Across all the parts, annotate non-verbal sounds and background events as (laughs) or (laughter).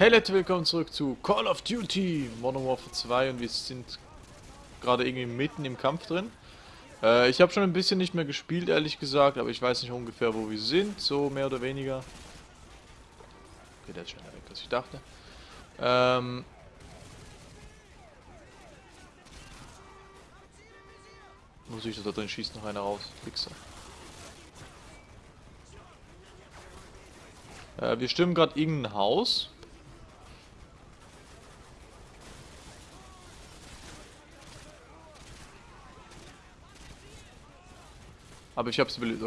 Hey Leute, willkommen zurück zu Call of Duty Modern Warfare 2 und wir sind gerade irgendwie mitten im Kampf drin. Äh, ich habe schon ein bisschen nicht mehr gespielt, ehrlich gesagt, aber ich weiß nicht ungefähr, wo wir sind, so mehr oder weniger. Okay, der ist schneller weg, als ich dachte. Ähm... Muss ich da drin schießt noch einer raus, Fixer. Äh, wir stimmen gerade irgendein Haus. Aber ich habe es überlebt.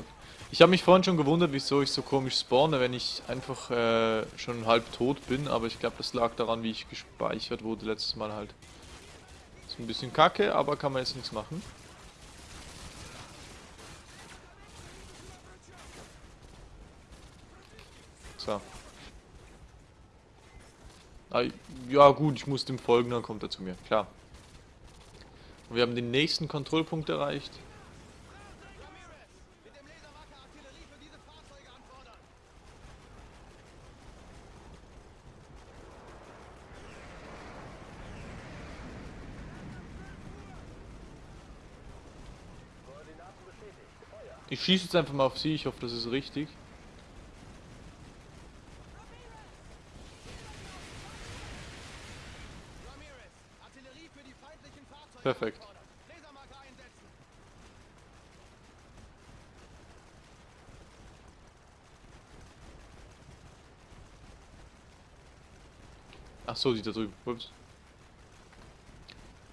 Ich habe mich vorhin schon gewundert, wieso ich so komisch spawne, wenn ich einfach äh, schon halb tot bin. Aber ich glaube, das lag daran, wie ich gespeichert wurde letztes Mal halt. Ist ein bisschen kacke, aber kann man jetzt nichts machen. So. Ah, ja gut, ich muss dem folgen, dann kommt er zu mir, klar. Und wir haben den nächsten Kontrollpunkt erreicht. Schieße jetzt einfach mal auf sie, ich hoffe, das ist richtig. Perfekt. Ach so, die da drüben. Ups.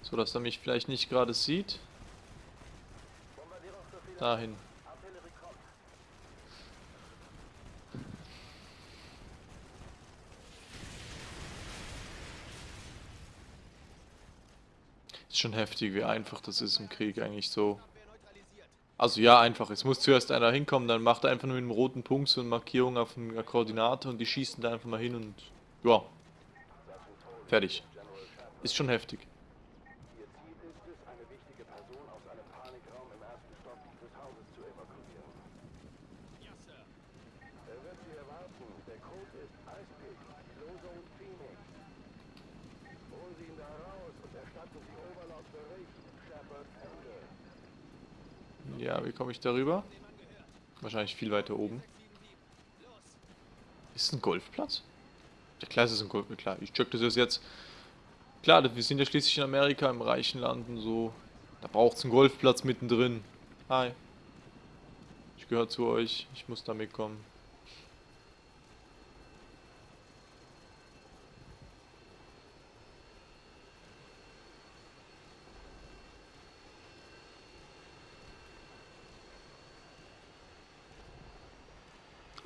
So, dass er mich vielleicht nicht gerade sieht. Dahin. Ist schon heftig, wie einfach das ist im Krieg eigentlich so. Also ja, einfach. Es muss zuerst einer hinkommen, dann macht er einfach nur mit einem roten Punkt so eine Markierung auf einer Koordinate und die schießen da einfach mal hin und ja. Fertig. Ist schon heftig. Ja, wie komme ich darüber? Wahrscheinlich viel weiter oben. Ist ein Golfplatz? Ja klar, ist es ein Golfplatz. Klar, ich check das jetzt. Klar, wir sind ja schließlich in Amerika, im reichen Land und so. Da braucht es einen Golfplatz mittendrin. Hi. Ich gehöre zu euch. Ich muss da mitkommen.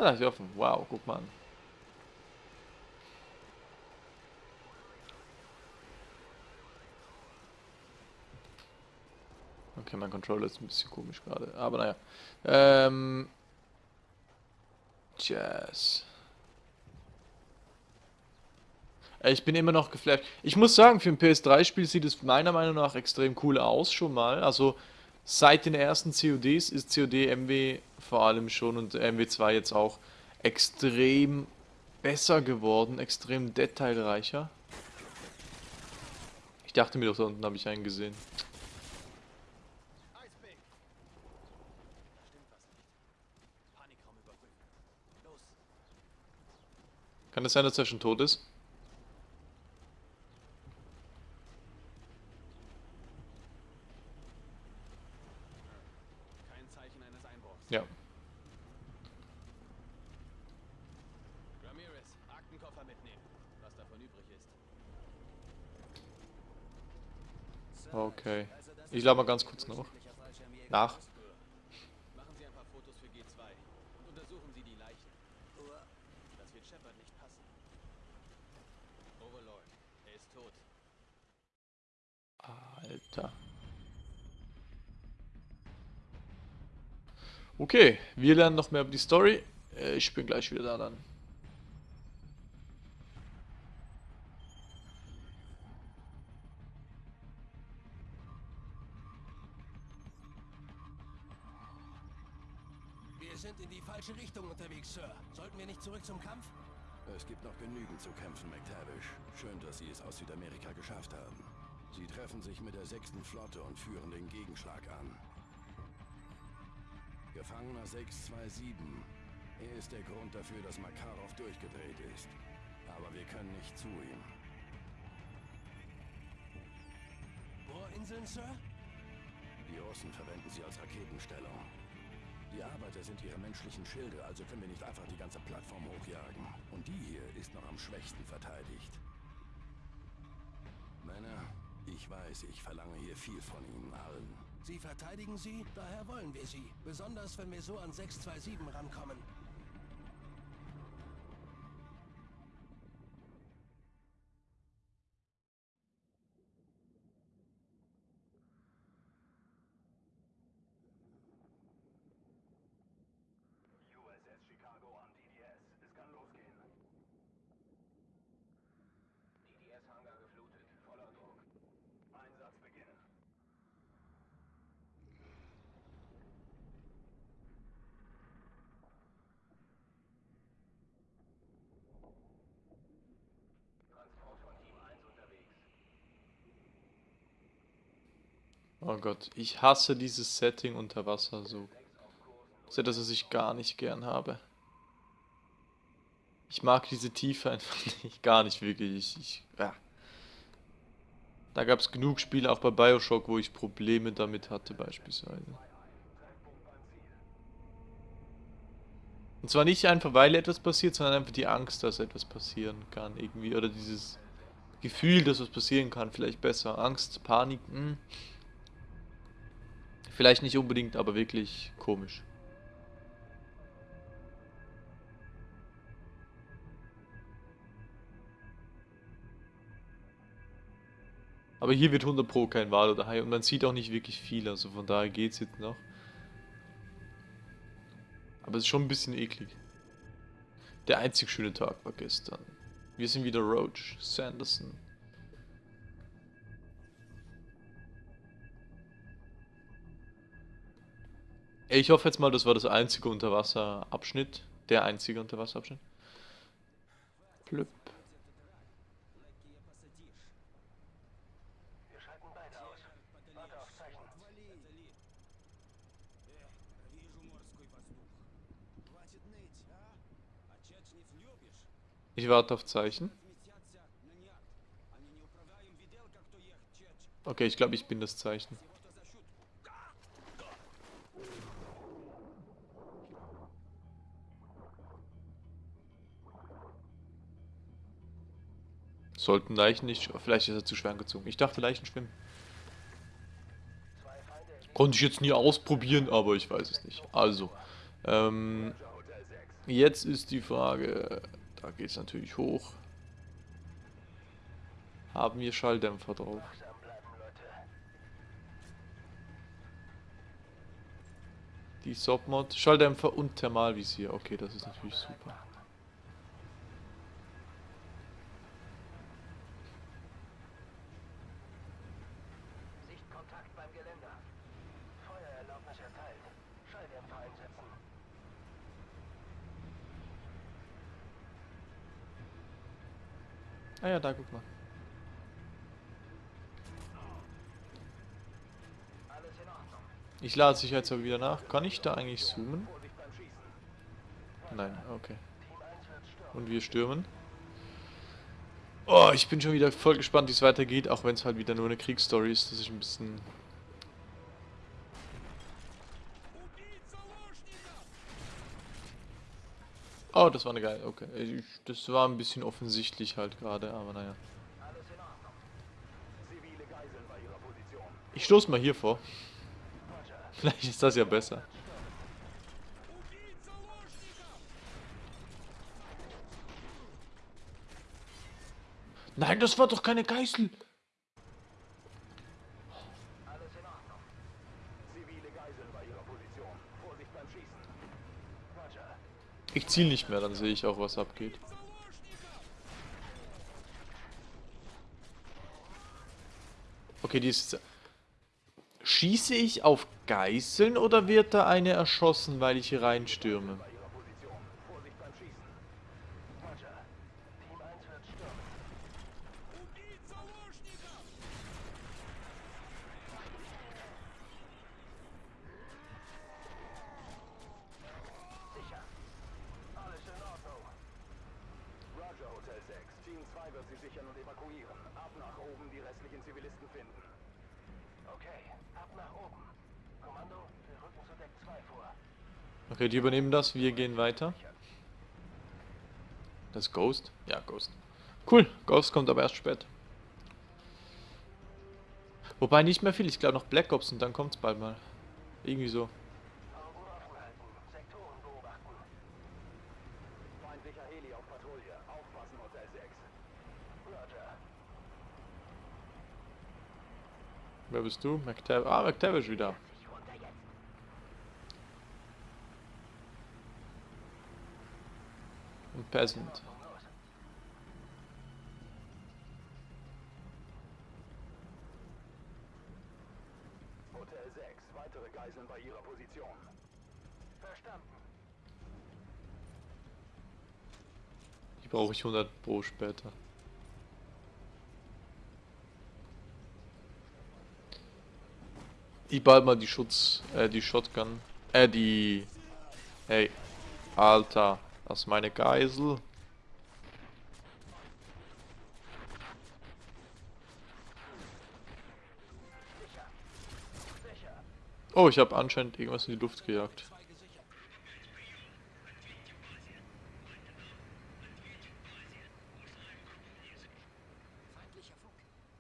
Ah, ist offen. Wow, guck mal an. Okay, mein Controller ist ein bisschen komisch gerade. Aber naja. Ähm. Jazz. Ich bin immer noch geflasht. Ich muss sagen, für ein PS3-Spiel sieht es meiner Meinung nach extrem cool aus schon mal. Also seit den ersten CODs ist COD MW vor allem schon und MW2 jetzt auch extrem besser geworden, extrem detailreicher. Ich dachte mir doch, da unten habe ich einen gesehen. Kann es das sein, dass er schon tot ist? Ja. Ramirez, Aktenkoffer mitnehmen, was davon übrig ist. Okay. Ich lade mal ganz kurz noch. Nach. Machen Sie ein paar Fotos für G2 und untersuchen Sie die Leichen. Das wird Shepard nicht passen. Overlord, er ist tot. Alter. Okay, wir lernen noch mehr über die Story. Äh, ich bin gleich wieder da dann. Unterwegs, Sir. Sollten wir nicht zurück zum Kampf? Es gibt noch genügend zu kämpfen, McTavish. Schön, dass Sie es aus Südamerika geschafft haben. Sie treffen sich mit der sechsten Flotte und führen den Gegenschlag an. Gefangener 627. Er ist der Grund dafür, dass Makarov durchgedreht ist. Aber wir können nicht zu ihm. Bohrinseln, Sir? Die Russen verwenden sie als Raketenstellung. Die Arbeiter sind ihre menschlichen Schilde, also können wir nicht einfach die ganze Plattform hochjagen. Und die hier ist noch am schwächsten verteidigt. Männer, ich weiß, ich verlange hier viel von Ihnen allen. Sie verteidigen sie, daher wollen wir sie. Besonders, wenn wir so an 627 rankommen. Oh Gott, ich hasse dieses Setting unter Wasser so. Das ist etwas, was ich gar nicht gern habe. Ich mag diese Tiefe einfach (laughs) nicht, gar nicht wirklich. Ich, ich, ja. Da gab es genug Spiele, auch bei Bioshock, wo ich Probleme damit hatte beispielsweise. Und zwar nicht einfach, weil etwas passiert, sondern einfach die Angst, dass etwas passieren kann irgendwie. Oder dieses Gefühl, dass was passieren kann, vielleicht besser. Angst, Panik, hm. Vielleicht nicht unbedingt, aber wirklich komisch. Aber hier wird 100 Pro kein Wal oder Hai und man sieht auch nicht wirklich viel, also von daher geht's jetzt noch. Aber es ist schon ein bisschen eklig. Der einzig schöne Tag war gestern. Wir sind wieder Roach, Sanderson. Ich hoffe jetzt mal, das war das einzige Unterwasserabschnitt. Der einzige Unterwasserabschnitt. Plüpp. Ich warte auf Zeichen. Okay, ich glaube, ich bin das Zeichen. Sollten Leichen nicht... Vielleicht ist er zu schwer angezogen. Ich dachte, Leichen schwimmen. Konnte ich jetzt nie ausprobieren, aber ich weiß es nicht. Also, ähm, jetzt ist die Frage, da geht es natürlich hoch. Haben wir Schalldämpfer drauf? Die Submod, Schalldämpfer und Thermalvisier. Okay, das ist natürlich super. Ja, da guck mal. Ich lade sicherheitshalber wieder nach. Kann ich da eigentlich zoomen? Nein, okay. Team 1 wird stürmen. Und wir stürmen. Oh, ich bin schon wieder voll gespannt, wie es weitergeht, auch wenn es halt wieder nur eine Kriegsstory ist. Das ist ein bisschen... Oh, das war eine geile, okay. Das war ein bisschen offensichtlich halt gerade, aber naja. Ich stoß mal hier vor. (laughs) Vielleicht ist das ja besser. Nein, das war doch keine Geißel. Ich ziel nicht mehr, dann sehe ich auch, was abgeht. Okay, die ist... Schieße ich auf Geißeln oder wird da eine erschossen, weil ich hier reinstürme? Bei ihrer Position. Vorsicht beim Schießen. Roger. Team 2 wird sie sichern und evakuieren. Ab nach oben die restlichen Zivilisten finden. Okay, ab nach oben. Kommando, wir rücken zu Deck 2 vor. Okay, die übernehmen das, wir gehen weiter. Das Ghost? Ja, Ghost. Cool, Ghost kommt aber erst spät. Wobei nicht mehr viel, ich glaube noch Black Ops und dann kommt's bald mal. Irgendwie so. Augen offen halten, Sektoren beobachten. Feindlicher Heli auf Patrouille. Aufpassen, Hotel 6. Roger. Wer bist du? McTavish. Ah, McTavish wieder. Ich runter jetzt. Und Peasant. Hotel 6. Weitere Geiseln bei ihrer Position. Verstanden. Die brauche ich 100 pro später. Ich bald mal die Schutz, äh, die Shotgun, äh, die, hey, Alter, das ist meine Geisel. Oh, ich habe anscheinend irgendwas in die Luft gejagt. Zwei gesichert. Feindlicher Funk.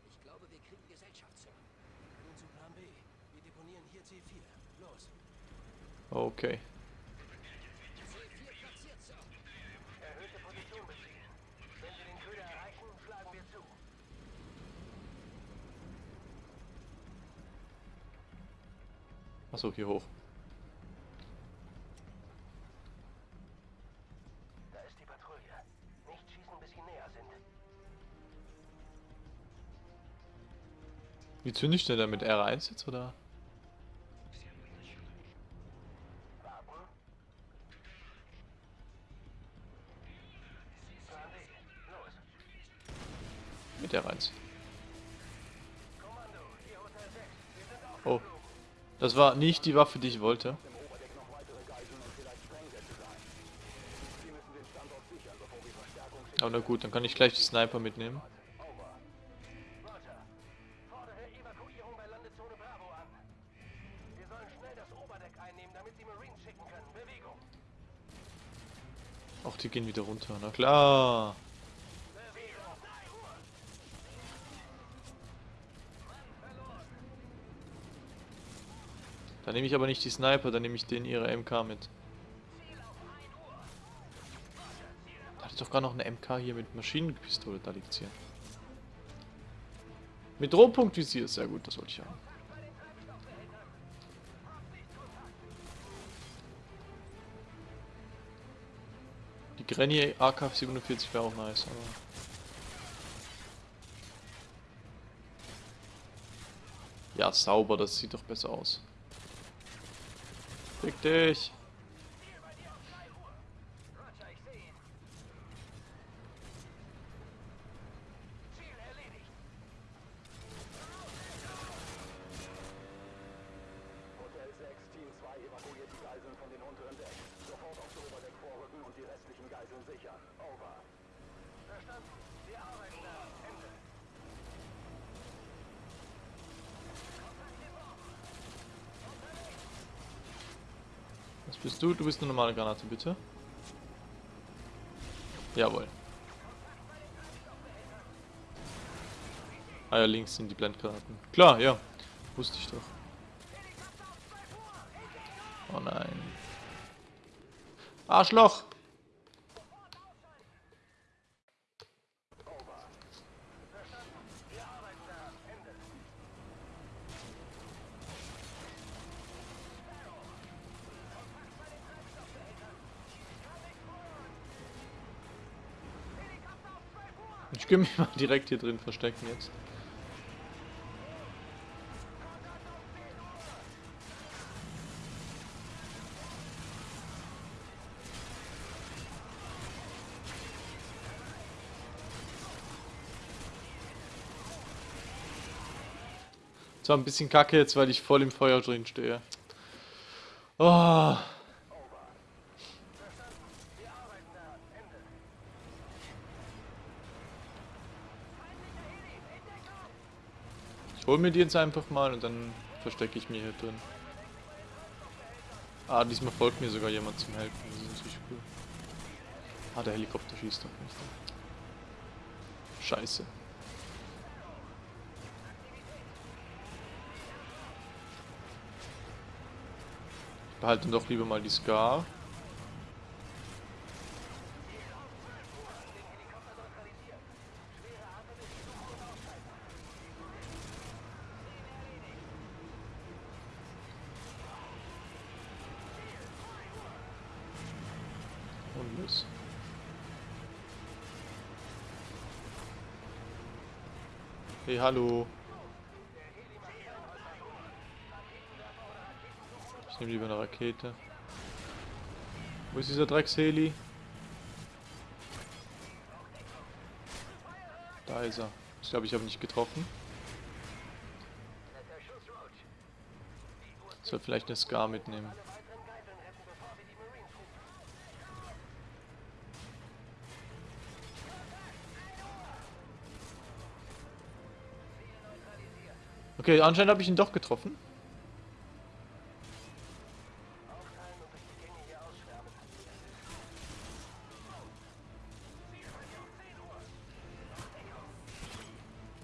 Ich glaube, wir kriegen Gesellschaftssir. Nun zu Plan B. Wir deponieren hier C4. Los. Okay. C4 platziert, Sir. Erhöhte Position beziehen. Wenn wir den Köder erreichen, schlagen wir zu. Achso, hier hoch. Da ist die Patrouille. Nicht schießen, bis sie näher sind. Wie zünde ich denn da mit R1 jetzt, oder? Das war nicht die Waffe, die ich wollte. Aber na gut, dann kann ich gleich die Sniper mitnehmen. Auch die gehen wieder runter. Na klar. Da nehme ich aber nicht die Sniper, dann nehme ich den ihre MK mit. Da ist doch gar noch eine MK hier mit Maschinenpistole, da liegt hier. Mit Rohpunktvisier, sehr gut, das wollte ich haben. Die Granny AK-47 wäre auch nice, aber... Ja, sauber, das sieht doch besser aus. Fick dich! Roger, ich sehe ihn. Ziel erledigt. Hotel 6, Team 2 evakuiert die Geiseln von den unteren Deck. Sofort aufs Oberdeck vorrücken und die restlichen Geiseln sichern. Over. Verstanden. Wir arbeiten da. Ende. Was bist du? Du bist eine normale Granate, bitte. Jawohl. Ah ja, links sind die Blendgranaten. Klar, ja. Wusste ich doch. Oh nein. Arschloch! Ich kann mich mal direkt hier drin verstecken jetzt. Zwar ein bisschen kacke jetzt, weil ich voll im Feuer drin stehe. Oh. Wir arbeiten da. Ende. Ich hol mir die jetzt einfach mal und dann verstecke ich mich hier drin. Ah, diesmal folgt mir sogar jemand zum Helfen. Das ist natürlich cool. Ah, der Helikopter schießt doch nicht. Scheiße. Ich behalte doch lieber mal die Scar. Los. Hey, hallo. Ich nehme lieber eine Rakete. Wo ist dieser Drecksheli? Da ist er. Ich glaube, ich habe ihn nicht getroffen. Soll vielleicht eine Scar mitnehmen. Okay, anscheinend habe ich ihn doch getroffen.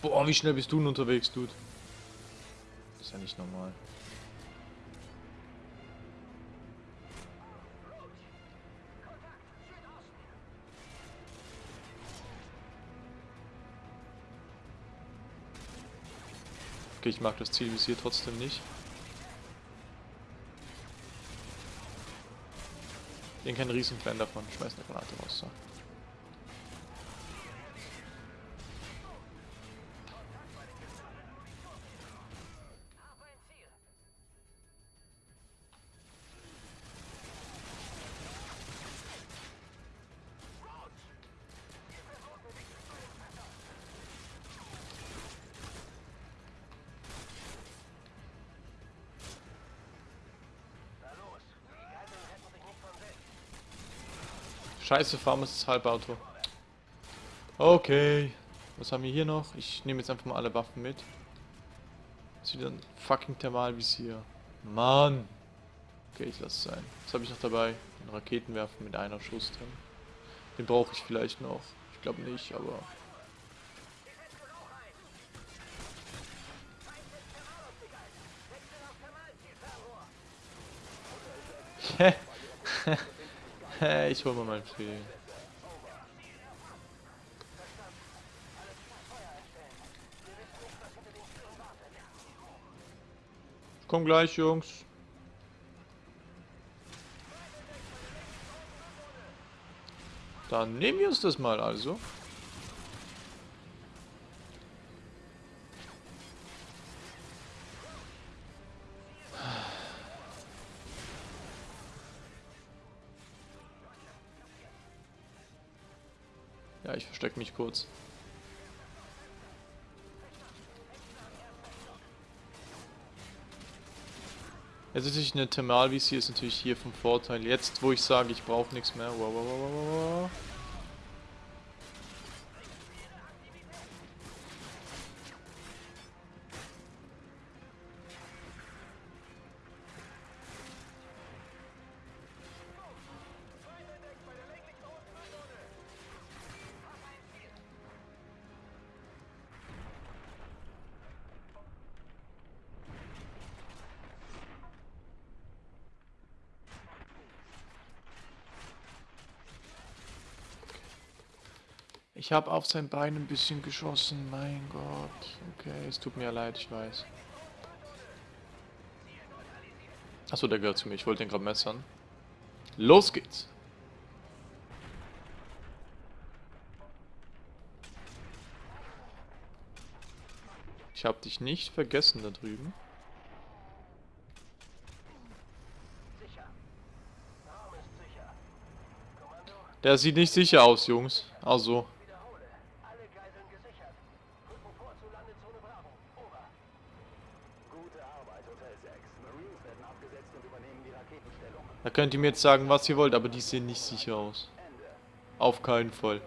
Boah, wie schnell bist du denn unterwegs, Dude? Das ist ja nicht normal. Okay, ich mag das Zielvisier trotzdem nicht. Ich bin kein Riesenfan davon. Schmeiß eine Granate raus. So. Scheiße, Farmers Halbauto. Okay. Was haben wir hier noch? Ich nehme jetzt einfach mal alle Waffen mit. Das ist wieder ein fucking Thermalvisier. Mann. Okay, ich lasse es sein. Was habe ich noch dabei? Ein Raketenwerfer mit einer Schuss drin. Den brauche ich vielleicht noch. Ich glaube nicht, aber... (laughs) ich hol mal mein Pfeil. Komm gleich, Jungs. Dann nehmen wir uns das mal also. Ich kurz. Jetzt ist natürlich eine Thermalvisier ist natürlich hier vom Vorteil. Jetzt, wo ich sage, ich brauche nichts mehr. Wow, wow, wow, wow, wow. Ich habe auf sein Bein ein bisschen geschossen. Mein Gott. Okay, es tut mir leid, ich weiß. Achso, der gehört zu mir. Ich wollte den gerade messern. Los geht's. Ich habe dich nicht vergessen da drüben. Der sieht nicht sicher aus, Jungs. Also. Wiederhole. Alle Geiseln gesichert. Rücken vor zur Landezone Bravo. Over. Gute Arbeit, Hotel 6. Marines werden abgesetzt und übernehmen die Raketenstellung. Da könnt ihr mir jetzt sagen, was ihr wollt, aber die sehen nicht sicher aus. Auf keinen Fall.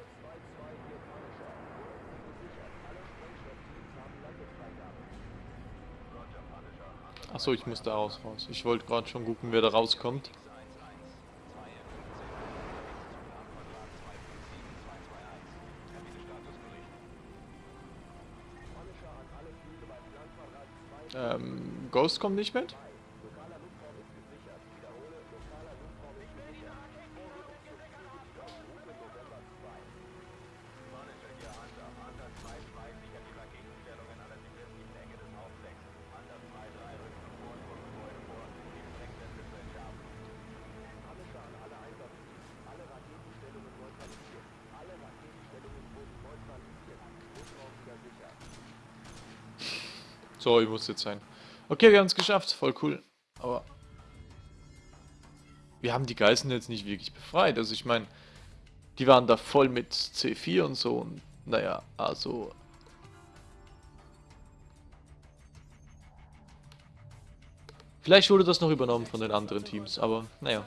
Achso, ich muss da raus, raus. Ich wollte gerade schon gucken, wer da rauskommt. Ähm, Ghost kommt nicht mit? So, ich muss jetzt sein. Okay, wir haben es geschafft. Voll cool. Aber wir haben die Geiseln jetzt nicht wirklich befreit. Also ich meine, die waren da voll mit C4 und so. Und naja, also... Vielleicht wurde das noch übernommen von den anderen Teams, aber naja.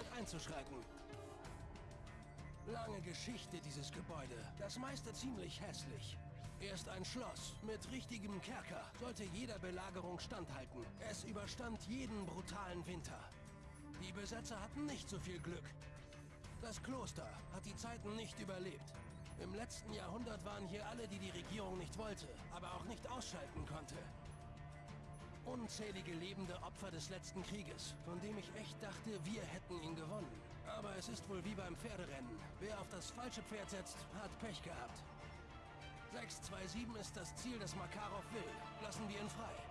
Lange Geschichte dieses Gebäude. Das meiste ziemlich hässlich. Erst ein Schloss mit richtigem Kerker sollte jeder Belagerung standhalten. Es überstand jeden brutalen Winter. Die Besetzer hatten nicht so viel Glück. Das Kloster hat die Zeiten nicht überlebt. Im letzten Jahrhundert waren hier alle, die die Regierung nicht wollte, aber auch nicht ausschalten konnte. Unzählige lebende Opfer des letzten Krieges, von dem ich echt dachte, wir hätten ihn gewonnen. Aber es ist wohl wie beim Pferderennen. Wer auf das falsche Pferd setzt, hat Pech gehabt. 627 ist das Ziel, das Makarov will. Lassen wir ihn frei.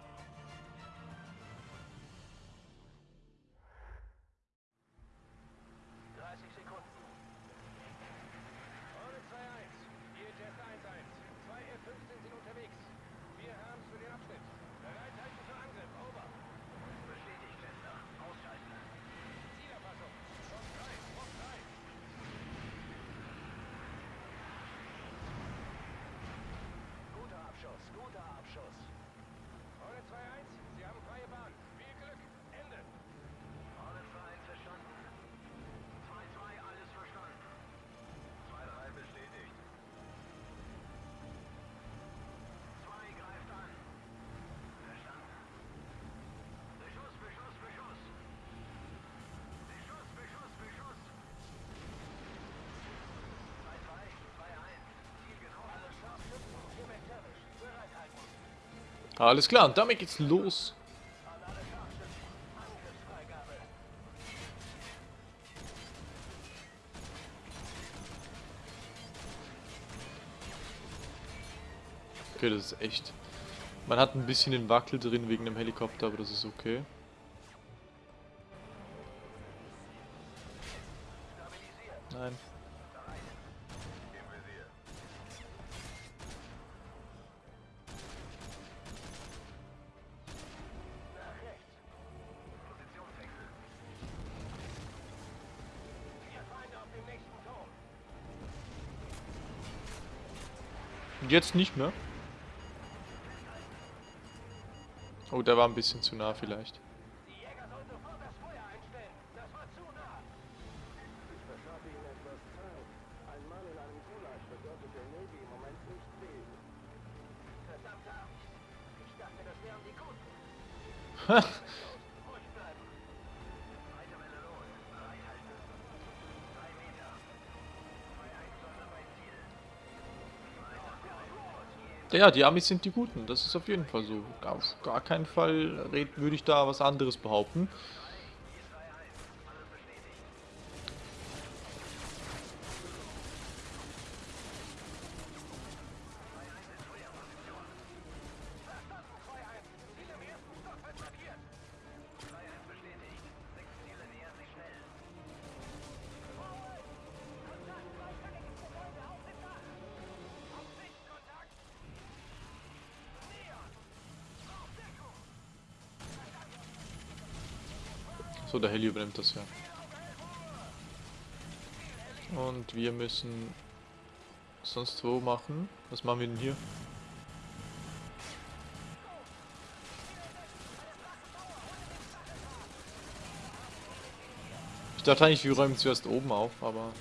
Alles klar, und damit geht's los. Okay, das ist echt. Man hat ein bisschen den Wackel drin wegen dem Helikopter, aber das ist okay. Jetzt nicht mehr. Oh, der war ein bisschen zu nah vielleicht. (laughs) Ja, die Amis sind die Guten, das ist auf jeden Fall so. Auf gar keinen Fall würde ich da was anderes behaupten. So, der Heli übernimmt das ja. Und wir müssen sonst wo machen. Was machen wir denn hier? Ich dachte eigentlich, wir räumen zuerst oben auf, aber...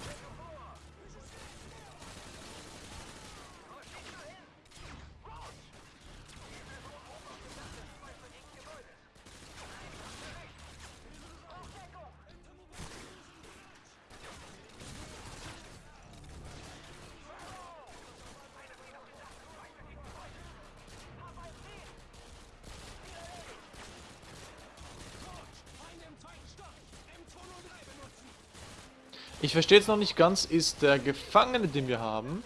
verstehe jetzt noch nicht ganz, ist der Gefangene, den wir haben,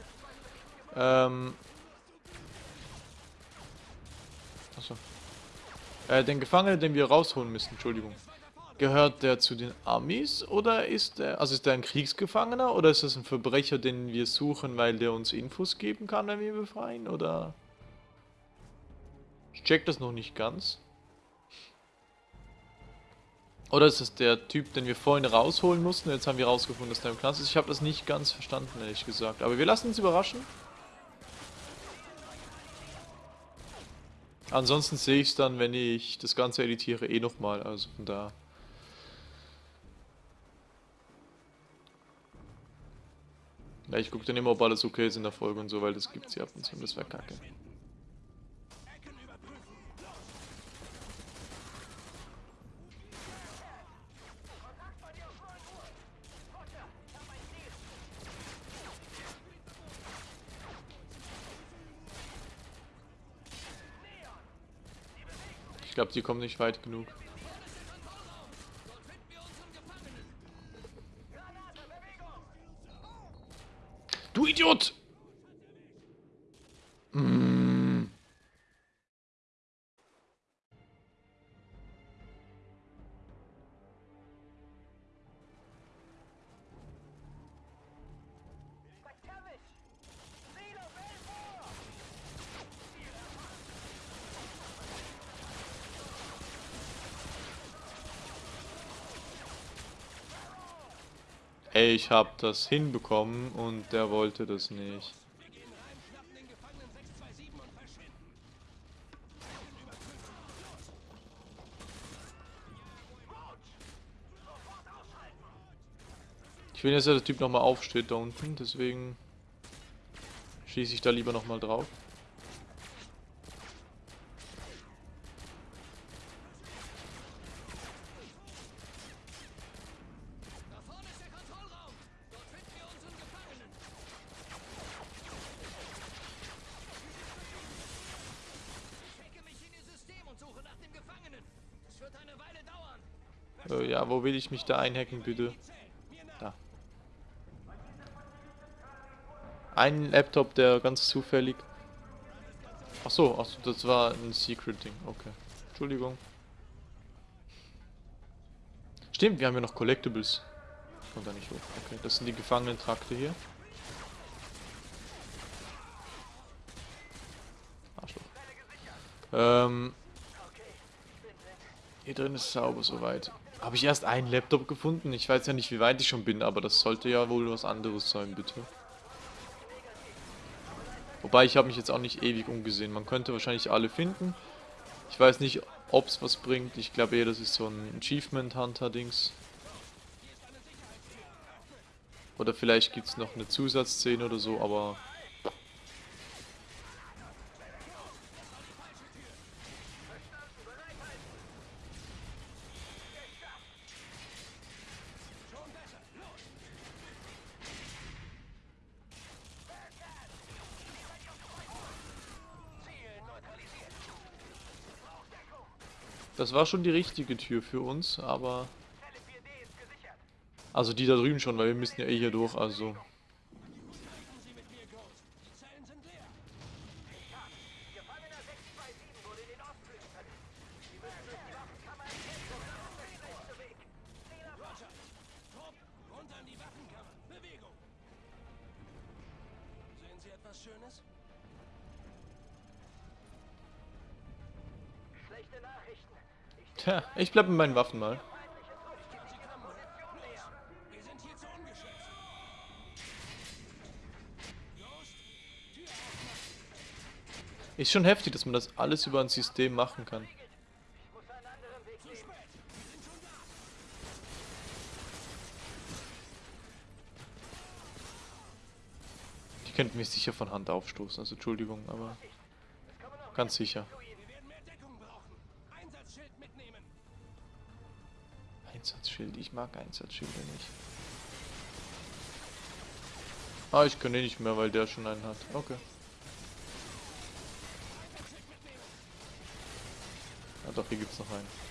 ähm... Achso. Äh, den Gefangenen, den wir rausholen müssen, Entschuldigung. Gehört der zu den Amis oder ist der, also ist der ein Kriegsgefangener oder ist das ein Verbrecher, den wir suchen, weil der uns Infos geben kann, wenn wir ihn befreien oder? Ich check das noch nicht ganz. Oder ist es der Typ, den wir vorhin rausholen mussten? Jetzt haben wir rausgefunden, dass der im Knast ist. Ich habe das nicht ganz verstanden, ehrlich gesagt. Aber wir lassen uns überraschen. Ansonsten sehe ich es dann, wenn ich das Ganze editiere, eh nochmal. Also von da. Ja, ich gucke dann immer, ob alles okay ist in der Folge und so, weil das gibt's ja ab und zu das wäre kacke. Glaube, die kommen nicht weit genug. Du Idiot! Ich hab das hinbekommen und der wollte das nicht. Ich will jetzt, dass der Typ nochmal aufsteht da unten, deswegen schieße ich da lieber nochmal drauf. Will ich mich da einhacken, bitte? Da. Ein Laptop, der ganz zufällig... Ach so, ach so, das war ein Secret-Ding. Okay. Entschuldigung. Stimmt, wir haben ja noch Collectibles. Kommt da nicht hoch. Okay, das sind die Gefangenentrakte hier. Arschloch. Ähm... Hier drin ist sauber soweit. Habe ich erst einen Laptop gefunden? Ich weiß ja nicht, wie weit ich schon bin, aber das sollte ja wohl was anderes sein, bitte. Wobei, ich habe mich jetzt auch nicht ewig umgesehen. Man könnte wahrscheinlich alle finden. Ich weiß nicht, ob es was bringt. Ich glaube eher, das ist so ein Achievement Hunter-Dings. Oder vielleicht gibt es noch eine Zusatzszene oder so, aber... Das war schon die richtige Tür für uns, aber... Also die da drüben schon, weil wir müssen ja eh hier durch, also... Sie mit mir, Ghost. Die Zellen sind leer. Gefangener 627 wurde in den Ostflügel verlegt. Sie müssen durch die Waffenkammer entfernt werden. Rechte Weg. Roger. Trupp, runter in die Waffenkammer. Bewegung. Sehen Sie etwas Schönes? Schlechte Nachrichten. Tja, ich bleib mit meinen Waffen mal. Ist schon heftig, dass man das alles über ein System machen kann. Die könnten mich sicher von Hand aufstoßen, also Entschuldigung, aber ganz sicher. Einsatzschild, ich mag Einsatzschilde nicht. Ah, ich kann den nicht mehr, weil der schon einen hat. Okay. Ja doch, hier gibt's noch einen.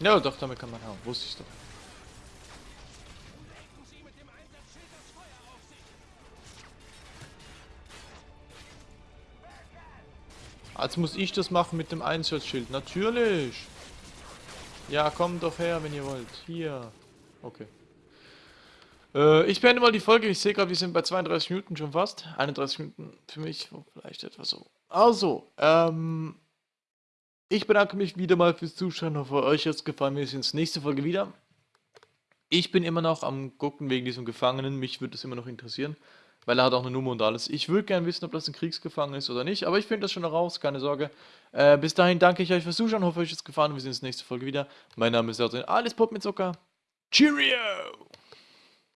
Ja, doch, damit kann man hauen. Wusste ich doch. Als muss ich das machen mit dem Einsatzschild. Natürlich. Ja, kommt doch her, wenn ihr wollt. Hier. Okay. Äh, ich beende mal die Folge. Ich sehe gerade, wir sind bei 32 Minuten schon fast. 31 Minuten für mich, vielleicht etwas so. Also, ähm, ich bedanke mich wieder mal fürs Zuschauen. Hoffe, euch hat es gefallen. Wir sehen uns nächste Folge wieder. Ich bin immer noch am gucken wegen diesem Gefangenen. Mich würde es immer noch interessieren, weil er hat auch eine Nummer und alles. Ich würde gerne wissen, ob das ein Kriegsgefangener ist oder nicht, aber ich finde das schon raus, keine Sorge. Äh, bis dahin danke ich euch fürs Zuschauen. Hoffe, euch hat es gefallen. Wir sehen uns nächste Folge wieder. Mein Name ist Adrian. Alles Pop mit Zucker. Cheerio!